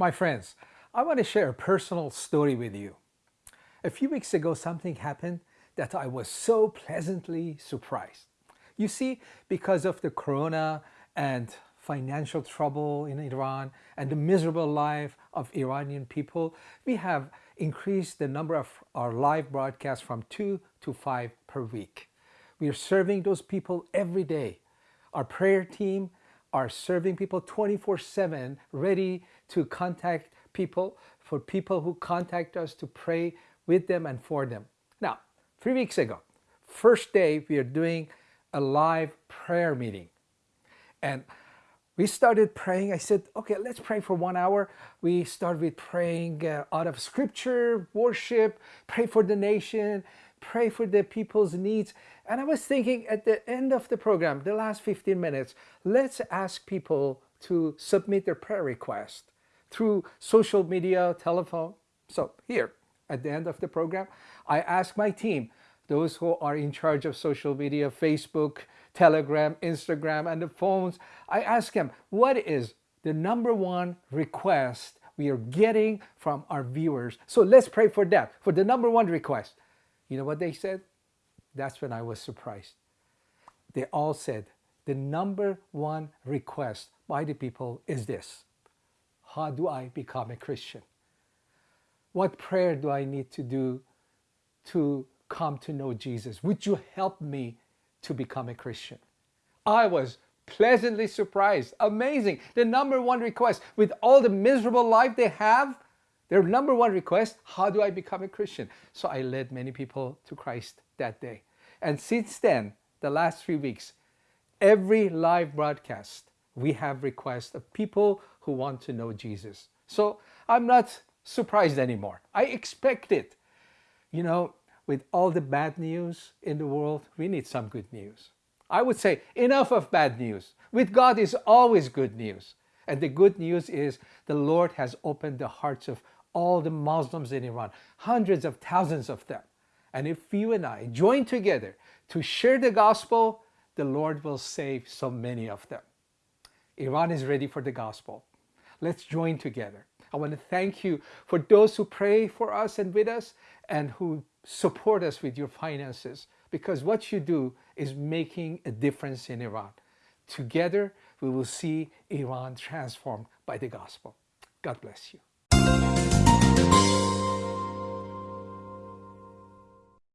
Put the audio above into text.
My friends, I want to share a personal story with you. A few weeks ago, something happened that I was so pleasantly surprised. You see, because of the corona and financial trouble in Iran and the miserable life of Iranian people, we have increased the number of our live broadcasts from two to five per week. We are serving those people every day. Our prayer team are serving people 24-7, ready to contact people, for people who contact us to pray with them and for them. Now, three weeks ago, first day, we are doing a live prayer meeting. And we started praying. I said, okay, let's pray for one hour. We started with praying uh, out of scripture, worship, pray for the nation, pray for the people's needs. And I was thinking at the end of the program, the last 15 minutes, let's ask people to submit their prayer request through social media, telephone. So here, at the end of the program, I ask my team, those who are in charge of social media, Facebook, Telegram, Instagram, and the phones, I ask them, what is the number one request we are getting from our viewers? So let's pray for that, for the number one request. You know what they said? That's when I was surprised. They all said, the number one request by the people is this. How do I become a Christian? What prayer do I need to do to come to know Jesus? Would you help me to become a Christian? I was pleasantly surprised. Amazing. The number one request with all the miserable life they have, their number one request, how do I become a Christian? So I led many people to Christ that day. And since then, the last three weeks, every live broadcast, we have requests of people who want to know Jesus. So I'm not surprised anymore. I expect it. You know, with all the bad news in the world, we need some good news. I would say enough of bad news. With God is always good news. And the good news is the Lord has opened the hearts of all the Muslims in Iran, hundreds of thousands of them. And if you and I join together to share the gospel, the Lord will save so many of them. Iran is ready for the gospel. Let's join together. I want to thank you for those who pray for us and with us and who support us with your finances because what you do is making a difference in Iran. Together, we will see Iran transformed by the gospel. God bless you.